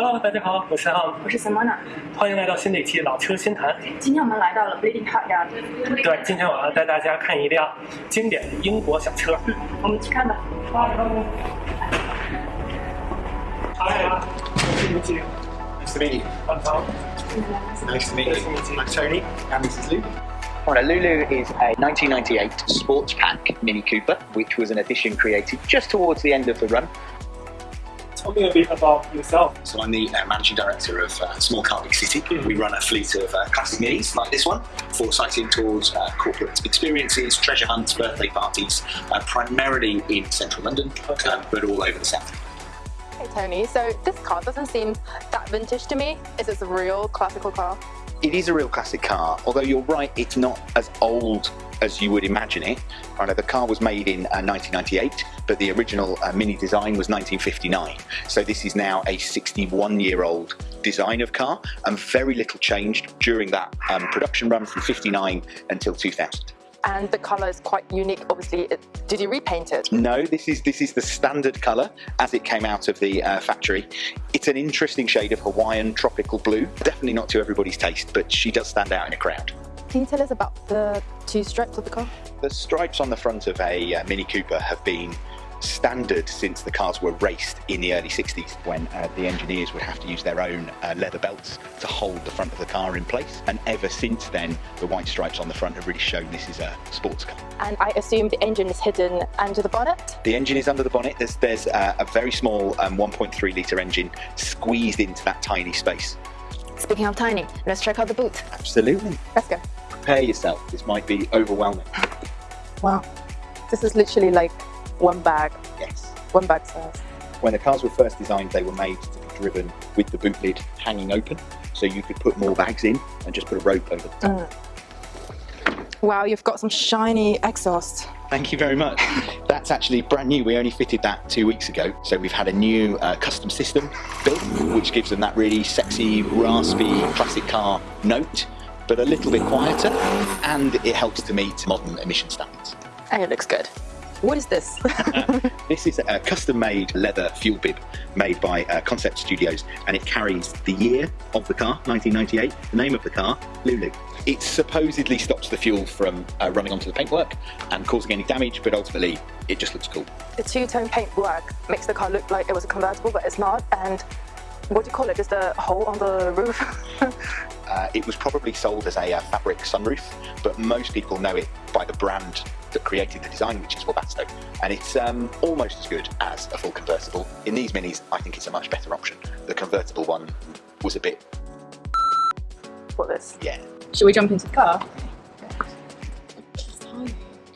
Hello，大家好，我是 Ham，我是 Simona，欢迎来到新的一期老车新谈。今天我们来到了 Bleeding Heart Yard。对，今天我要带大家看一辆经典的英国小车。嗯，我们去看吧。Hi, nice to meet you. Nice to meet you. I'm Tom. Nice to meet Nice to you. meet you. I'm Tony, and this is Luke. Right, Lulu is a 1998 sports pack Mini Cooper, which was an edition created just towards the end of the run. Tell me a bit about yourself. So I'm the uh, managing director of uh, Small Car Big City. We run a fleet of uh, classic minis like this one for sighting tours, uh, corporate experiences, treasure hunts, birthday parties, uh, primarily in central London, Okay. uh, but all over the south. Hey Tony, so this car doesn't seem that vintage to me. Is this a real classical car? It is a real classic car, although you're right, it's not as old as you would imagine it. I know the car was made in uh, 1998, but the original uh, Mini design was 1959. So this is now a 61 year old design of car, and very little changed during that um, production run from 59 until 2000. And the color is quite unique. Obviously, it, did you repaint it? No, this is this is the standard colour as it came out of the uh, factory. It's an interesting shade of Hawaiian tropical blue. Definitely not to everybody's taste, but she does stand out in a crowd. Can you tell us about the two stripes of the car? The stripes on the front of a uh, Mini Cooper have been standard since the cars were raced in the early 60s when uh, the engineers would have to use their own uh, leather belts to hold the front of the car in place. And ever since then, the white stripes on the front have really shown this is a sports car. And I assume the engine is hidden under the bonnet. The engine is under the bonnet. There's, there's uh, a very small um, 1.3 litre engine squeezed into that tiny space. Speaking of tiny, let's check out the boot. Absolutely. Let's go. Prepare yourself. This might be overwhelming. Wow. This is literally like one bag, Yes. one bag size. When the cars were first designed, they were made to be driven with the boot lid hanging open, so you could put more bags in and just put a rope over the top. Wow, you've got some shiny exhaust. Thank you very much. That's actually brand new. We only fitted that two weeks ago. So we've had a new uh, custom system built, which gives them that really sexy, raspy, classic car note, but a little bit quieter, and it helps to meet modern emission standards. And it looks good. What is this? This is a custom-made leather fuel bib made by uh, Concept Studios, and it carries the year of the car, 1998, the name of the car, Lulu. It supposedly stops the fuel from uh, running onto the paintwork and causing any damage, but ultimately it just looks cool. the two-tone paintwork makes the car look like it was a convertible, but it's not. And what do you call it? Just a hole on the roof? It was probably sold as a uh, fabric sunroof, but most people know it by the brand that created the design, which is Webasto. And it's um, almost as good as a full convertible. In these minis, I think it's a much better option. The convertible one was a bit, What this. yeah, Should we jump into the car? It's tiny.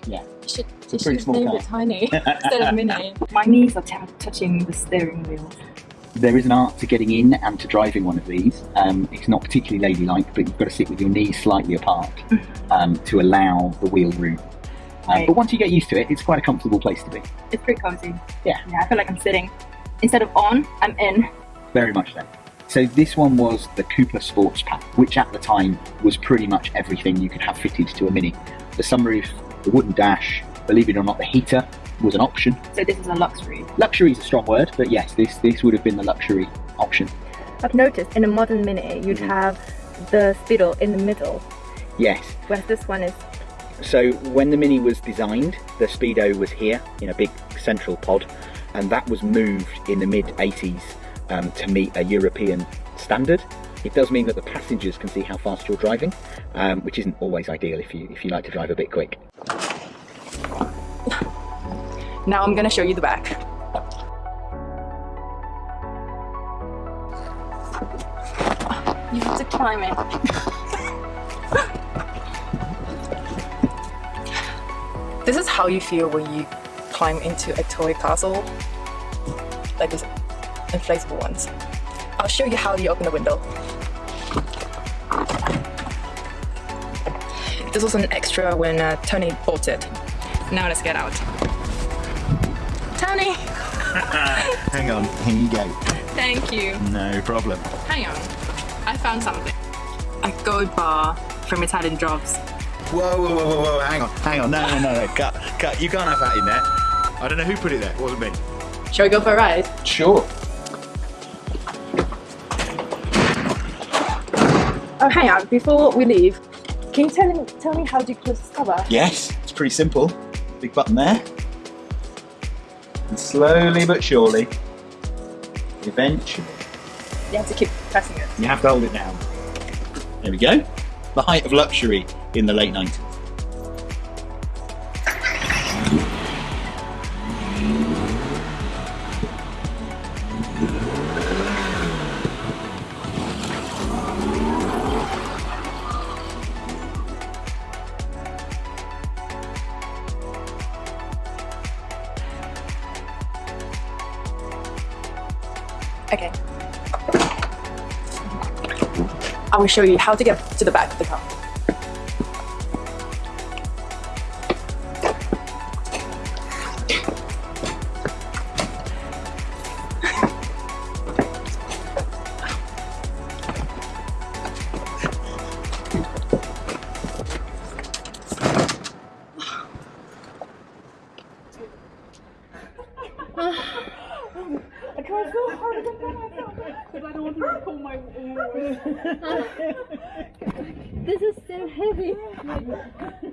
yeah. You should, a you pretty should small name car. it tiny instead of mini. My knees are touching the steering wheel. There is an art to getting in and to driving one of these. Um, it's not particularly ladylike, but you've got to sit with your knees slightly apart um, to allow the wheel room. Um, Right. But once you get used to it, it's quite a comfortable place to be. It's pretty cozy. Yeah. Yeah, I feel like I'm sitting. Instead of on, I'm in. Very much so. So this one was the Cooper Sports Pack, which at the time was pretty much everything you could have fitted to a Mini. The sunroof, the wooden dash, believe it or not, the heater was an option. So this is a luxury. Luxury is a strong word, but yes, this this would have been the luxury option. I've noticed in a modern Mini you'd Mhm. have the Speedo in the middle, Yes, whereas this one is So when the Mini was designed, the Speedo was here in a big central pod, and that was moved in the mid 80s um, to meet a European standard. It does mean that the passengers can see how fast you're driving, um, which isn't always ideal if you if you like to drive a bit quick. Now I'm gonna show you the back. You have to climb it. This is how you feel when you climb into a toy castle, like these inflatable ones. I'll show you how you open the window. This was an extra when uh, Tony bought it. Now let's get out. Hang on, here you go. Thank you. No problem. Hang on. I found something. A gold bar from Italian Job. Whoa, whoa, whoa, whoa, whoa, hang on, hang on, no, no, no, no, cut, cut, you can't have that in there. I don't know who put it there, it wasn't me. Shall we go for a ride? Sure. Oh, hang on. Before we leave, can you tell me, tell me how do you close this cover? Yes, it's pretty simple. Big button there. And slowly but surely, eventually, You have to keep pressing it. you have to hold it down. There we go. The height of luxury in the late 90s. Okay. I will show you how to get to the back of the car. This is so heavy.